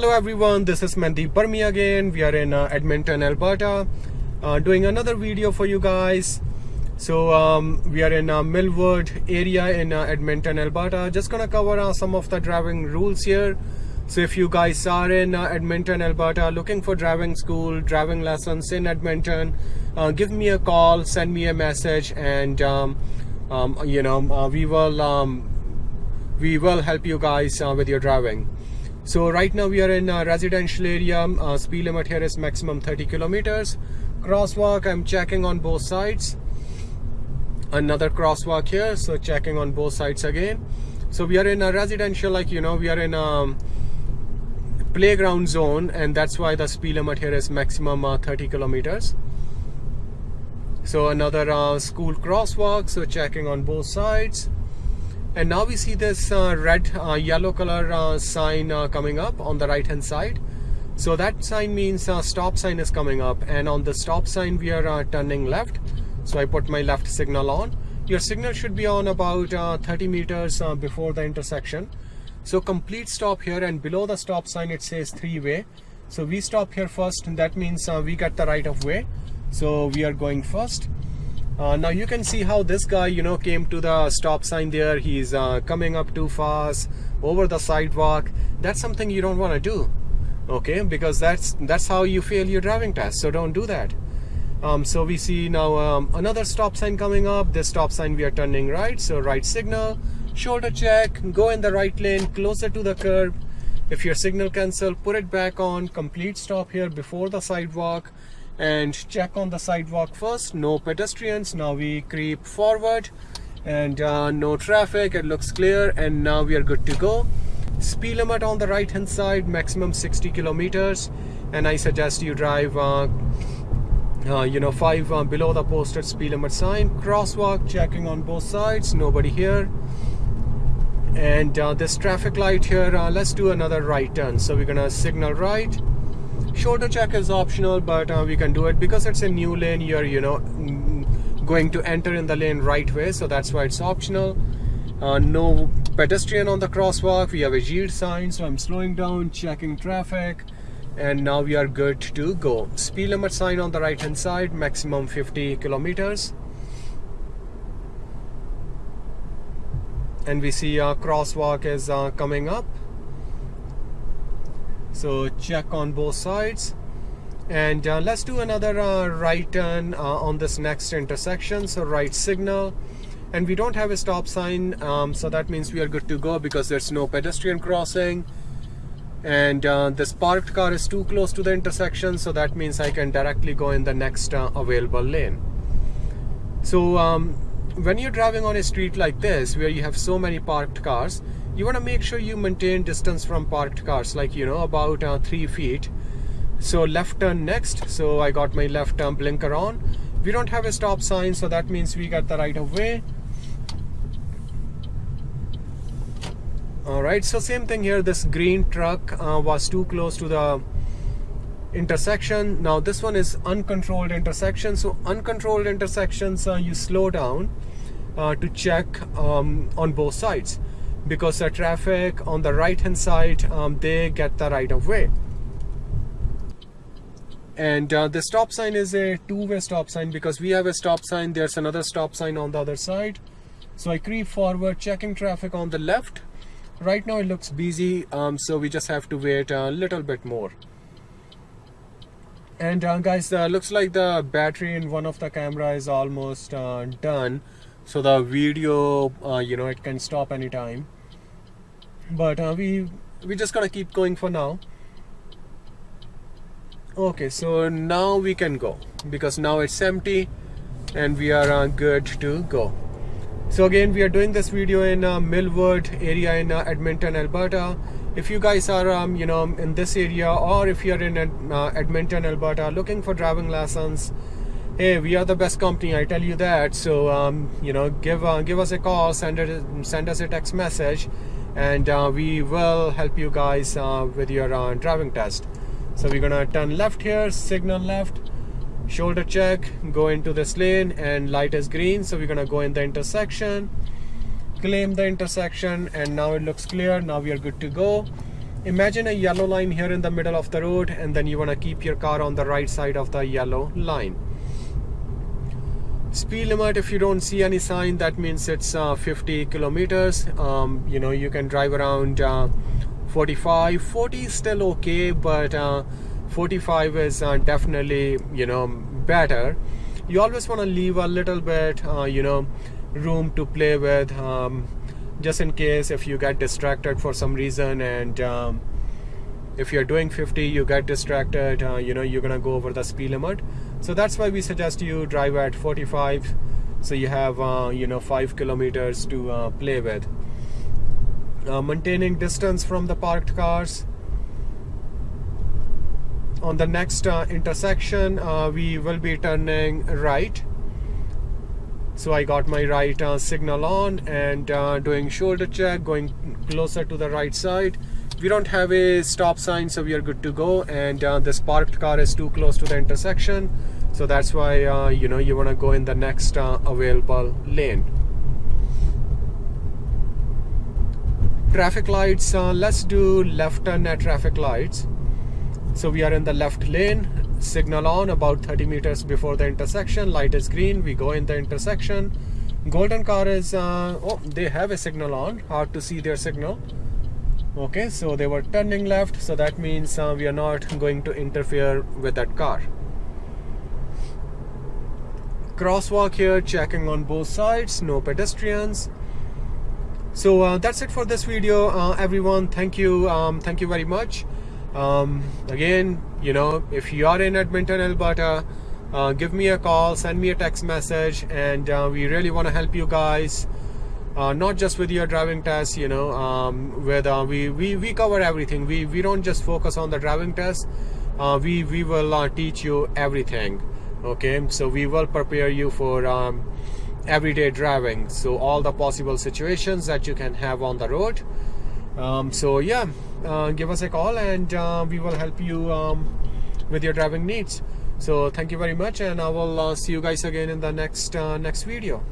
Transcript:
Hello everyone, this is Mandeep Burmi again. We are in uh, Edmonton, Alberta, uh, doing another video for you guys. So um, we are in uh, Millwood area in uh, Edmonton, Alberta. Just gonna cover uh, some of the driving rules here. So if you guys are in uh, Edmonton, Alberta, looking for driving school, driving lessons in Edmonton, give me a call, send me a message, and um, um, you know we will um, we will help you guys with your driving. So right now we are in a residential area. Uh, speed limit here is maximum 30 kilometers. Crosswalk, I'm checking on both sides. Another crosswalk here, so checking on both sides again. So we are in a residential, like you know, we are in a playground zone, and that's why the speed limit here is maximum uh, 30 kilometers. So another uh, school crosswalk, so checking on both sides and now we see this uh, red uh, yellow color uh, sign uh, coming up on the right hand side. So that sign means uh, stop sign is coming up. And on the stop sign we are uh, turning left. So I put my left signal on. Your signal should be on about 30 meters before the intersection. So complete stop here. And below the stop sign it says three-way. So we stop here first. And that means we get the right of way. So we are going first uh, now you can see how this guy you know came to the stop sign there. He's uh, coming up too fast over the sidewalk. That's something you don't want to do okay? Because that's that's how you fail your driving test so don't do that. Um, so we see now um, another stop sign coming up. This stop sign we are turning right so right signal shoulder check go in the right lane closer to the curb. If your signal cancel put it back on complete stop here before the sidewalk and check on the sidewalk first. No pedestrians. Now we creep forward. And uh, no traffic. It looks clear. And now we are good to go. Speed limit on the right hand side. Maximum 60 kilometers. And I suggest you drive uh, uh, you know 5 uh, below the posted speed limit sign. Crosswalk checking on both sides. Nobody here. And uh, this traffic light here uh, let's do another right turn. So we're gonna signal right shoulder check is optional but uh, we can do it because it's a new lane. You're you know going to enter in the lane right way so that's why it's optional. Uh, no pedestrian on the crosswalk. We have a yield sign so I'm slowing down checking traffic and now we are good to go. Speed limit sign on the right hand side maximum 50 kilometers. And we see a crosswalk is uh, coming up so check on both sides. And uh, let's do another uh, right turn uh, on this next intersection. So right signal. And we don't have a stop sign um, so that means we are good to go because there's no pedestrian crossing. And uh, this parked car is too close to the intersection so that means I can directly go in the next uh, available lane. So um, when you're driving on a street like this where you have so many parked cars you want to make sure you maintain distance from parked cars like you know about uh, three feet. So left turn next. So I got my left turn blinker on. We don't have a stop sign so that means we got the right of way. Alright so same thing here. This green truck uh, was too close to the intersection. Now this one is uncontrolled intersection. So uncontrolled intersections uh, you slow down uh, to check um, on both sides because the traffic on the right hand side um, they get the right of way. And uh, the stop sign is a two-way stop sign because we have a stop sign there's another stop sign on the other side. So I creep forward checking traffic on the left. Right now it looks busy um, so we just have to wait a little bit more. And uh, guys uh, looks like the battery in one of the camera is almost uh, done so the video uh, you know it can stop anytime. But uh, we we just gotta keep going for now. Okay so now we can go. Because now it's empty and we are uh, good to go. So again we are doing this video in uh, Millwood area in uh, Edmonton Alberta. If you guys are um, you know in this area or if you're in uh, Edmonton Alberta looking for driving lessons hey we are the best company i tell you that. So um, you know give uh, give us a call send it send us a text message and uh, we will help you guys uh, with your uh, driving test. So we're gonna turn left here signal left shoulder check go into this lane and light is green. So we're gonna go in the intersection claim the intersection and now it looks clear. Now we are good to go. Imagine a yellow line here in the middle of the road and then you want to keep your car on the right side of the yellow line speed limit if you don't see any sign that means it's uh, 50 kilometers. Um, you know you can drive around uh, 45 40 is still okay but uh, 45 is uh, definitely you know better. You always want to leave a little bit uh, you know room to play with um, just in case if you get distracted for some reason and um, if you're doing 50 you get distracted uh, you know you're gonna go over the speed limit so that's why we suggest you drive at 45 so you have uh, you know 5 kilometers to uh, play with. Uh, maintaining distance from the parked cars. On the next uh, intersection uh, we will be turning right. So I got my right uh, signal on and doing shoulder check going closer to the right side we don't have a stop sign so we are good to go. And uh, this parked car is too close to the intersection so that's why uh, you know you want to go in the next available lane. Traffic lights uh, let's do left turn at traffic lights. So we are in the left lane signal on about 30 meters before the intersection light is green we go in the intersection. Golden car is uh, oh they have a signal on hard to see their signal okay so they were turning left so that means uh, we are not going to interfere with that car. Crosswalk here checking on both sides no pedestrians. So uh, that's it for this video. Uh, everyone thank you um, thank you very much. Um, again you know if you are in Edmonton Alberta uh, give me a call send me a text message and uh, we really want to help you guys uh, not just with your driving test you know um, with uh, we, we we cover everything. We we don't just focus on the driving test. We we will teach you everything. Okay? So we will prepare you for um, everyday driving. So all the possible situations that you can have on the road. Um, so yeah uh, give us a call and uh, we will help you um, with your driving needs. So thank you very much and I will uh, see you guys again in the next uh, next video